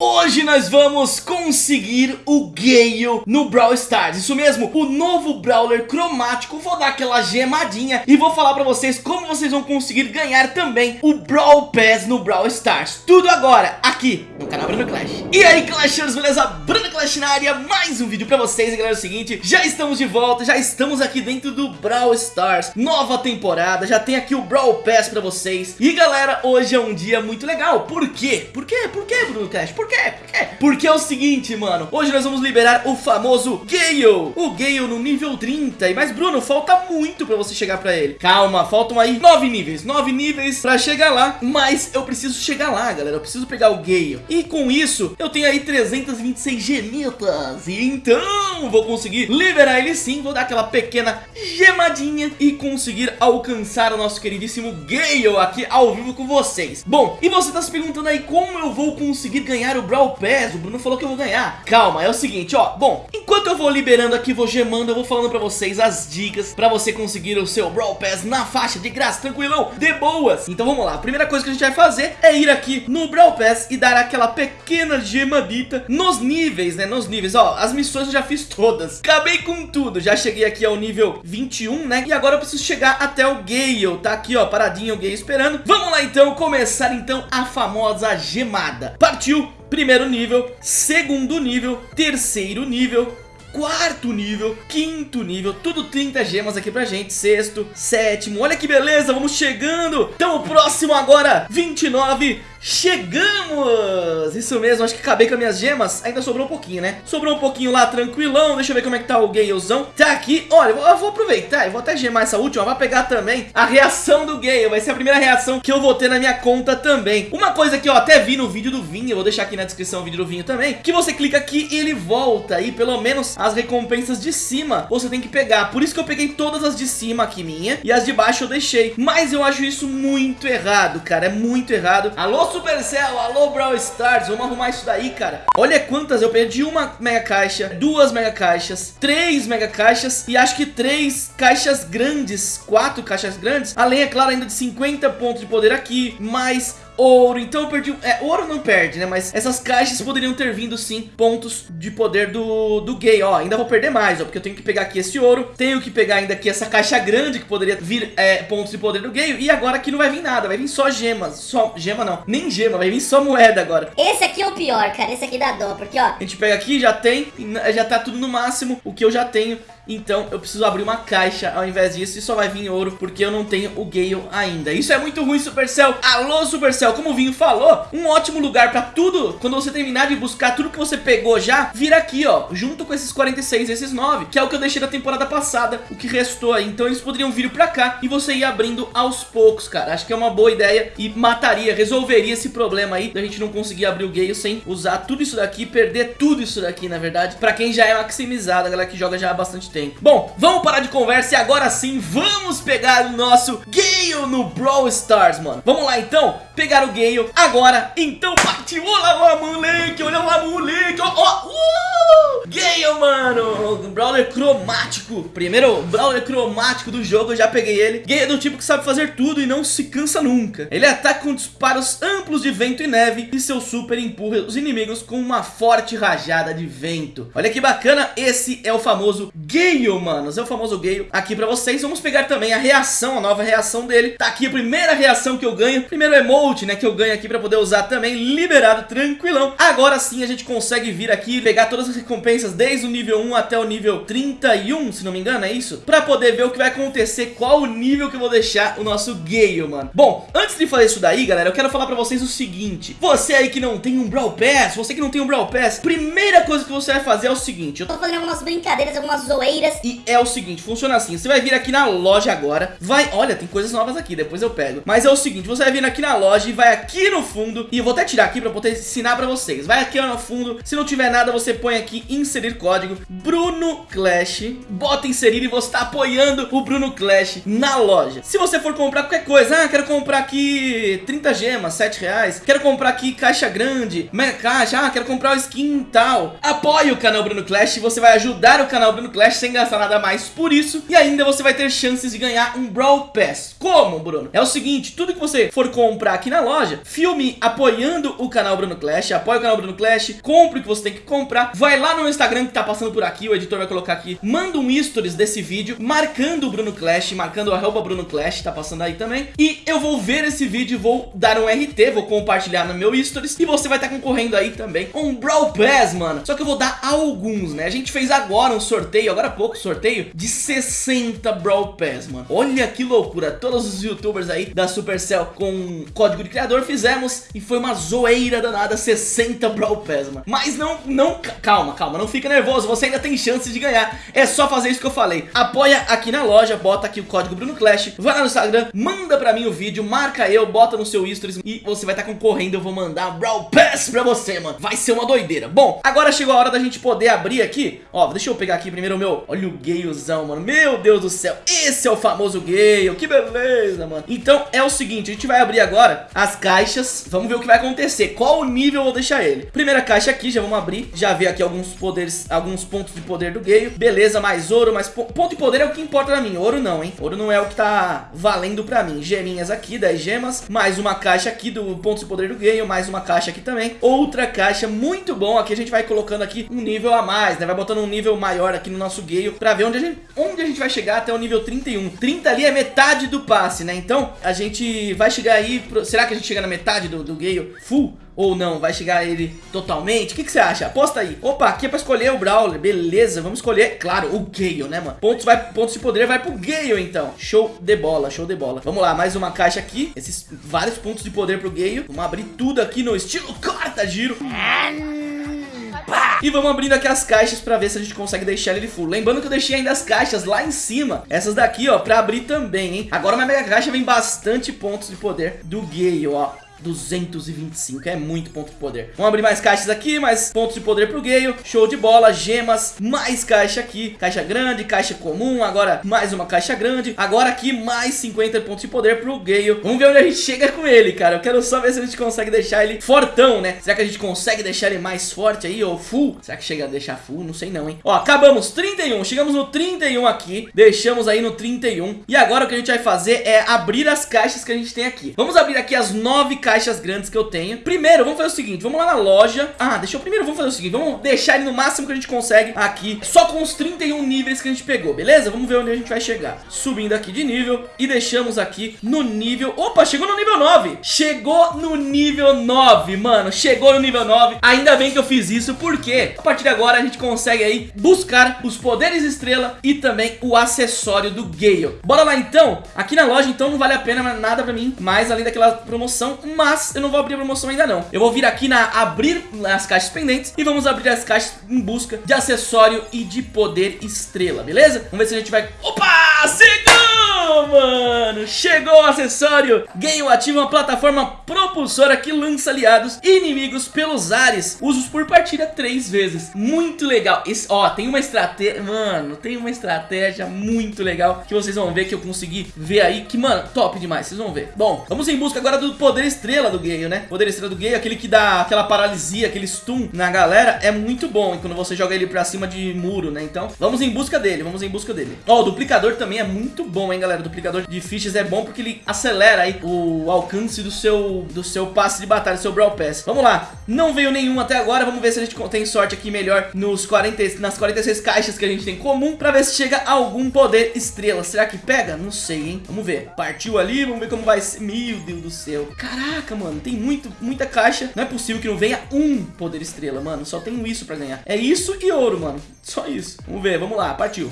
Hoje nós vamos conseguir o Gale no Brawl Stars Isso mesmo, o novo Brawler cromático Vou dar aquela gemadinha e vou falar pra vocês como vocês vão conseguir ganhar também o Brawl Pass no Brawl Stars Tudo agora, aqui no canal Bruno Clash E aí Clashers, beleza? Bruno Clash na área, mais um vídeo pra vocês E galera, é o seguinte, já estamos de volta, já estamos aqui dentro do Brawl Stars Nova temporada, já tem aqui o Brawl Pass pra vocês E galera, hoje é um dia muito legal Por quê? Por quê? Por quê, Bruno Clash? Por quê? Por quê? Porque é o seguinte, mano Hoje nós vamos liberar o famoso Gale. O Gale no nível 30 Mas Bruno, falta muito pra você chegar pra ele. Calma, faltam aí 9 níveis 9 níveis pra chegar lá Mas eu preciso chegar lá, galera Eu preciso pegar o Gale. E com isso, eu tenho aí 326 gemitas. E então, vou conseguir liberar ele sim Vou dar aquela pequena gemadinha E conseguir alcançar o nosso queridíssimo Gale Aqui ao vivo com vocês. Bom, e você tá se perguntando aí Como eu vou conseguir ganhar o Brawl Pass, o Bruno falou que eu vou ganhar. Calma, é o seguinte, ó Bom, enquanto eu vou liberando aqui, vou gemando Eu vou falando pra vocês as dicas Pra você conseguir o seu Brawl Pass na faixa de graça Tranquilão, de boas. Então vamos lá, a primeira coisa que a gente vai fazer É ir aqui no Brawl Pass e dar aquela pequena gemadita Nos níveis, né, nos níveis. Ó, as missões eu já fiz todas. Acabei com tudo, já cheguei aqui ao nível 21, né E agora eu preciso chegar até o Gale. Tá aqui, ó, paradinho o Gale esperando. Vamos lá então, começar então a famosa gemada. Partiu! Primeiro nível, segundo nível, terceiro nível, quarto nível, quinto nível, tudo 30 gemas aqui pra gente, sexto, sétimo, olha que beleza, vamos chegando, então o próximo agora, 29, Chegamos! Isso mesmo, acho que acabei com as minhas gemas. Ainda sobrou um pouquinho, né? Sobrou um pouquinho lá, tranquilão. Deixa eu ver como é que tá o Galezão Tá aqui, olha, eu vou aproveitar Eu vou até gemar essa última, vai pegar também A reação do Gale, vai ser a primeira reação Que eu vou ter na minha conta também. Uma coisa que eu até vi no vídeo do Vinho Eu vou deixar aqui na descrição o vídeo do Vinho também Que você clica aqui e ele volta. E pelo menos as recompensas de cima Você tem que pegar, por isso que eu peguei todas as de cima aqui minha E as de baixo eu deixei. Mas eu acho isso muito errado, cara. É muito errado. Alô, Supercell, alô Brawl Stars, vamos arrumar isso daí, cara. Olha quantas, eu perdi uma mega caixa, duas mega caixas, três mega caixas E acho que três caixas grandes, quatro caixas grandes. Além, é claro, ainda de 50 pontos de poder aqui, mais ouro, então eu perdi... É, ouro não perde, né? Mas essas caixas poderiam ter vindo, sim, pontos de poder do, do gay, ó. Ainda vou perder mais, ó, porque eu tenho que pegar aqui esse ouro. Tenho que pegar ainda aqui essa caixa grande, que poderia vir é, pontos de poder do gay. E agora aqui não vai vir nada, vai vir só gemas. Só, gema não, nem gema, vai vir só moeda agora. Esse aqui é o pior, cara, esse aqui dá dó, porque, ó... A gente pega aqui, já tem, já tá tudo no máximo, o que eu já tenho então eu preciso abrir uma caixa ao invés disso e só vai vir ouro porque eu não tenho o Gale ainda. Isso é muito ruim, Supercell. Alô, Supercell, como o Vinho falou, um ótimo lugar pra tudo, quando você terminar de buscar tudo que você pegou já, vir aqui, ó, junto com esses 46, esses 9, que é o que eu deixei da temporada passada, o que restou aí. Então eles poderiam vir pra cá e você ir abrindo aos poucos, cara. Acho que é uma boa ideia e mataria, resolveria esse problema aí da gente não conseguir abrir o Gale sem usar tudo isso daqui, perder tudo isso daqui, na verdade, pra quem já é maximizado, a galera que joga já há bastante tempo tempo. Bom, vamos parar de conversa e agora sim vamos pegar o nosso Gale no Brawl Stars, mano. Vamos lá então, pegar o Gale agora. Então partiu, olha lá moleque, olha lá moleque, ó, ó, uh! Gale, mano, Brawler cromático. Primeiro Brawler cromático do jogo, eu já peguei ele. Gale é do tipo que sabe fazer tudo e não se cansa nunca. Ele ataca com disparos amplos de vento e neve e seu super empurra os inimigos com uma forte rajada de vento. Olha que bacana, esse é o famoso Gale Gale, manos, é o famoso Gale aqui pra vocês. Vamos pegar também a reação, a nova reação dele. Tá aqui a primeira reação que eu ganho, primeiro emote, né, que eu ganho aqui pra poder usar também, liberado, tranquilão. Agora sim a gente consegue vir aqui e pegar todas as recompensas desde o nível 1 até o nível 31, se não me engano, é isso? Pra poder ver o que vai acontecer, qual o nível que eu vou deixar o nosso Gale, mano. Bom, antes de fazer isso daí, galera, eu quero falar pra vocês o seguinte. Você aí que não tem um Brawl Pass, você que não tem um Brawl Pass, primeira coisa que você vai fazer é o seguinte. Eu tô fazendo algumas brincadeiras, algumas zoeiras e é o seguinte, funciona assim, você vai vir aqui na loja agora, vai, olha, tem coisas novas aqui, depois eu pego. Mas é o seguinte, você vai vir aqui na loja e vai aqui no fundo, e eu vou até tirar aqui pra poder ensinar pra vocês. Vai aqui no fundo, se não tiver nada, você põe aqui inserir código Bruno Clash. Bota inserir e você tá apoiando o Bruno Clash na loja. Se você for comprar qualquer coisa, ah, quero comprar aqui 30 gemas, 7 reais. Quero comprar aqui caixa grande, mega caixa, ah, quero comprar o skin tal. Apoie o canal Bruno Clash você vai ajudar o canal Bruno Clash sem gastar nada mais por isso. E ainda você vai ter chances de ganhar um Brawl Pass. Como, Bruno? É o seguinte, tudo que você for comprar aqui na loja, filme apoiando o canal Bruno Clash, apoie o canal Bruno Clash, compre o que você tem que comprar, vai lá no Instagram que tá passando por aqui, o editor vai colocar aqui, manda um stories desse vídeo, marcando o Bruno Clash, marcando o arroba Bruno Clash, tá passando aí também, e eu vou ver esse vídeo vou dar um RT, vou compartilhar no meu stories, e você vai estar tá concorrendo aí também um Brawl Pass, mano, só que eu vou dar alguns, né, a gente fez agora um sorteio, agora há pouco sorteio, de 60 Brawl Pass, mano, olha que loucura, todos os youtubers aí da Supercell com código de criador fizemos, e foi uma zoeira danada, 60 Brawl Pass, mano, mas não, não, calma, calma, não fica nervoso, você ainda tem chance de ganhar, é só fazer isso que eu falei, apoia aqui na loja, bota aqui o código Bruno Clash, vai lá no Instagram, manda pra mim o vídeo, marca eu, bota no seu stories e você vai estar tá concorrendo, eu vou mandar Brawl Pass pra você, mano, vai ser uma doideira. Bom, agora chegou a hora da gente poder abrir aqui, ó, deixa eu pegar aqui primeiro o meu, olha o Galeozão, mano, meu Deus do céu, esse é o famoso Gale, que beleza, mano. Então é o seguinte, a gente vai abrir agora as caixas, vamos ver o que vai acontecer, qual o nível eu vou deixar ele. Primeira caixa aqui, já vamos abrir, já ver aqui alguns poderes, alguns pontos de poder do Gale, beleza, mais ouro, mais po ponto de poder é o que importa pra mim, ouro não, hein, ouro não é o que tá valendo pra mim, geminhas aqui, 10 gemas, mais uma caixa aqui do ponto de poder do Gale, mais uma caixa aqui também, outra caixa, muito bom, aqui a gente vai colocando aqui um nível a mais, né, vai botando um nível maior aqui no nosso Gale, pra ver onde a gente, onde a gente vai chegar até o nível 31, 30 ali é metade do passe, né, então a gente vai chegar aí, pro... será que a gente chega na metade do, do Gale full? ou não? Vai chegar ele totalmente? O que, que você acha? Aposta aí. Opa, aqui é pra escolher o Brawler. Beleza, vamos escolher, claro, o Gale, né, mano? Pontos, vai, pontos de poder vai pro Gale, então. Show de bola, show de bola. Vamos lá, mais uma caixa aqui. Esses vários pontos de poder pro Gale. Vamos abrir tudo aqui no estilo corta giro. E vamos abrindo aqui as caixas pra ver se a gente consegue deixar ele full. Lembrando que eu deixei ainda as caixas lá em cima. Essas daqui, ó, pra abrir também, hein? Agora na mega caixa vem bastante pontos de poder do Gale, ó. 225, é muito ponto de poder. Vamos abrir mais caixas aqui, mais pontos de poder pro Gale. Show de bola, gemas, mais caixa aqui. Caixa grande, caixa comum, agora mais uma caixa grande. Agora aqui mais 50 pontos de poder pro Gale. Vamos ver onde a gente chega com ele, cara. Eu quero só ver se a gente consegue deixar ele fortão, né? Será que a gente consegue deixar ele mais forte aí, ou full? Será que chega a deixar full? Não sei não, hein? Ó, acabamos, 31, chegamos no 31 aqui. Deixamos aí no 31 E agora o que a gente vai fazer é abrir as caixas que a gente tem aqui. Vamos abrir aqui as 9 caixas caixas grandes que eu tenho. Primeiro, vamos fazer o seguinte, vamos lá na loja. Ah, deixa eu primeiro, vamos fazer o seguinte Vamos deixar ele no máximo que a gente consegue aqui Só com os 31 níveis que a gente pegou, beleza? Vamos ver onde a gente vai chegar. Subindo aqui de nível E deixamos aqui no nível... Opa, chegou no nível 9 Chegou no nível 9, mano Chegou no nível 9 Ainda bem que eu fiz isso, porque a partir de agora a gente consegue aí buscar os poderes estrela E também o acessório do Gale. Bora lá então? Aqui na loja então não vale a pena nada pra mim Mais além daquela promoção mas eu não vou abrir a promoção ainda não. Eu vou vir aqui na abrir as caixas pendentes e vamos abrir as caixas em busca de acessório e de poder estrela, beleza? Vamos ver se a gente vai... Opa! Mano! Chegou o acessório! Gale ativa uma plataforma propulsora que lança aliados e inimigos pelos ares. Usos por partida três vezes. Muito legal. Esse, ó, tem uma estratégia... Mano, tem uma estratégia muito legal que vocês vão ver que eu consegui ver aí. Que, mano, top demais. Vocês vão ver. Bom, vamos em busca agora do poder estrela estrela do Gale, né? Poder estrela do Gale, aquele que dá aquela paralisia, aquele stun na galera, é muito bom quando você joga ele pra cima de muro, né? Então, vamos em busca dele, vamos em busca dele. Ó, o duplicador também é muito bom, hein, galera? Duplicador de fichas é bom porque ele acelera aí o alcance do seu, do seu passe de batalha, do seu Brawl Pass. Vamos lá, não veio nenhum até agora, vamos ver se a gente tem sorte aqui melhor nos 40, nas 46 caixas que a gente tem comum, pra ver se chega algum poder estrela. Será que pega? Não sei, hein? Vamos ver. Partiu ali, vamos ver como vai ser. Meu Deus do céu. Caraca, mano, tem muito, muita caixa. Não é possível que não venha um poder estrela, mano. Só tenho isso pra ganhar. É isso e ouro, mano. Só isso. Vamos ver, vamos lá, partiu.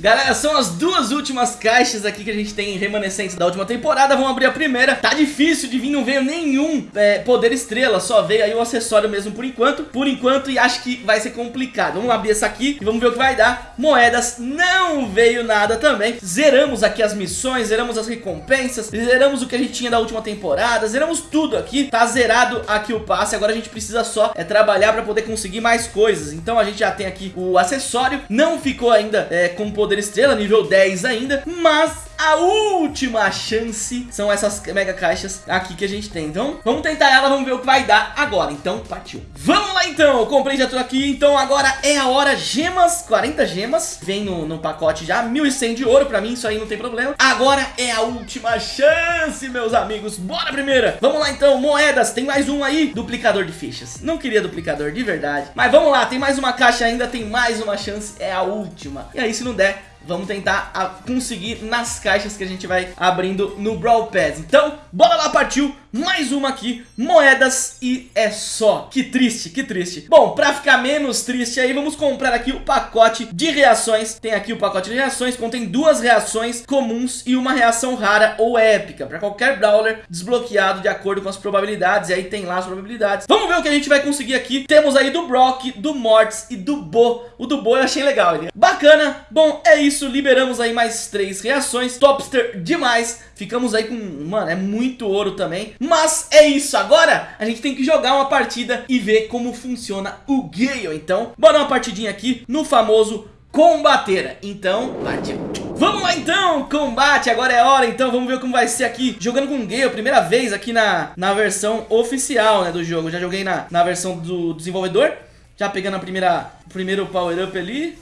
Galera, são as duas últimas caixas aqui que a gente tem remanescentes da última temporada. Vamos abrir a primeira. Tá difícil de vir, não veio nenhum é, poder estrela. Só veio aí o acessório mesmo por enquanto. Por enquanto e acho que vai ser complicado. Vamos abrir essa aqui e vamos ver o que vai dar. Moedas, não veio nada também. Zeramos aqui as missões, zeramos as recompensas Zeramos o que a gente tinha da última temporada Zeramos tudo aqui, tá zerado aqui o passe. Agora a gente precisa só é trabalhar pra poder conseguir mais coisas. Então a gente já tem aqui o acessório. Não ficou ainda é, com poder estrela, nível 10 ainda Mas a última chance são essas mega caixas aqui que a gente tem. Então vamos tentar ela, vamos ver o que vai dar agora. Então partiu. Vamos lá então, eu comprei já tudo aqui. Então agora é a hora, gemas, 40 gemas. Vem no, no pacote já, 1100 de ouro Pra mim isso aí não tem problema. Agora é a última chance, meus amigos. Bora primeira. Vamos lá então, moedas, tem mais um aí. Duplicador de fichas. Não queria duplicador de verdade. Mas vamos lá, tem mais uma caixa ainda. Tem mais uma chance, é a última. E aí se não der Vamos tentar a, conseguir nas caixas que a gente vai abrindo no Brawl Pass. Então, bora lá, partiu Mais uma aqui, moedas e é só. Que triste, que triste. Bom, pra ficar menos triste aí, vamos comprar aqui o pacote de reações. Tem aqui o pacote de reações, contém duas reações comuns e uma reação rara ou épica Pra qualquer Brawler desbloqueado de acordo com as probabilidades E aí tem lá as probabilidades. Vamos ver o que a gente vai conseguir aqui. Temos aí do Brock, do Mortis e do Bo. O do Bo eu achei legal, ele é bacana. Bom, é isso isso, liberamos aí mais três reações. Topster demais. Ficamos aí com, mano, é muito ouro também. Mas é isso, agora a gente tem que jogar uma partida e ver como funciona o Gale. Então, bora uma partidinha aqui no famoso Combateira. Então, partiu. Vamos lá então, combate, agora é hora, então vamos ver como vai ser aqui Jogando com o Gale, primeira vez aqui na, na versão oficial né, do jogo Já joguei na, na versão do desenvolvedor Já pegando a primeira, primeiro power up ali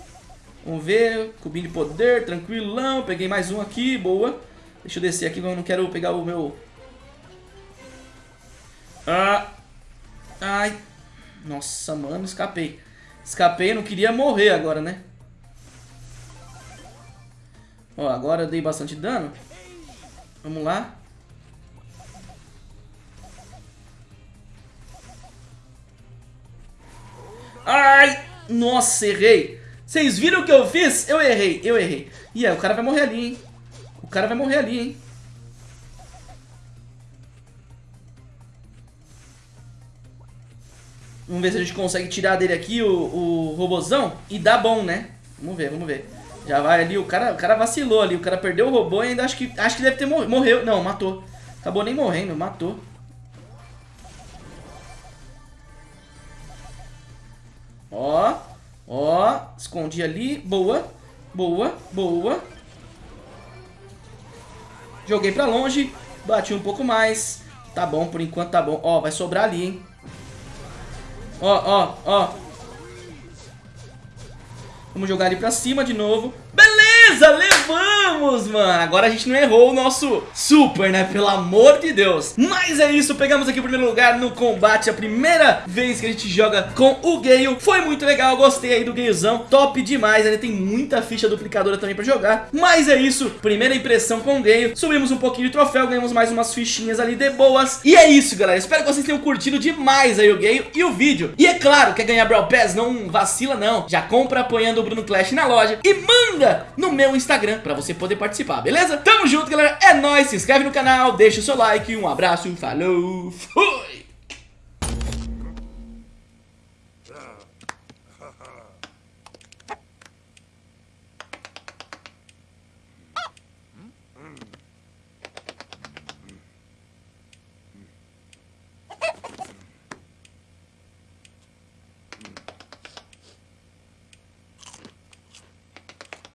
Vamos ver, cubinho de poder, tranquilão. Peguei mais um aqui, boa. Deixa eu descer aqui, eu não quero pegar o meu... Ah. Ai. Nossa, mano, escapei. Escapei, não queria morrer agora, né? Ó, agora eu dei bastante dano. Vamos lá. Ai! Nossa, errei. Vocês viram o que eu fiz? Eu errei, eu errei. E aí, o cara vai morrer ali, hein? O cara vai morrer ali, hein? Vamos ver se a gente consegue tirar dele aqui o, o robozão. E dá bom, né? Vamos ver, vamos ver. Já vai ali, o cara, o cara vacilou ali. O cara perdeu o robô e ainda acho que, acho que deve ter. Morreu. Não, matou. Acabou nem morrendo, matou. Escondi ali. Boa, boa, boa. Joguei pra longe. Bati um pouco mais. Tá bom, por enquanto tá bom. Ó, vai sobrar ali, hein. Ó, ó, ó. Vamos jogar ali pra cima de novo. Beleza, levamos, mano. Agora a gente não errou o nosso super, né? Pelo amor de Deus. Mas é isso, pegamos aqui o primeiro lugar no combate. A primeira vez que a gente joga com o Gale. Foi muito legal, gostei aí do Galezão. Top demais, ele tem muita ficha duplicadora também pra jogar. Mas é isso, primeira impressão com o Gale. Subimos um pouquinho de troféu, ganhamos mais umas fichinhas ali de boas. E é isso, galera. Espero que vocês tenham curtido demais aí o Gale e o vídeo. E é claro, quer ganhar Brawl Pass? Não vacila não. Já compra apoiando o Bruno Clash na loja e manda no meu Instagram pra você poder participar, beleza? Tamo junto, galera. É nóis. Se inscreve no canal, deixa o seu like. Um abraço, falou, fui!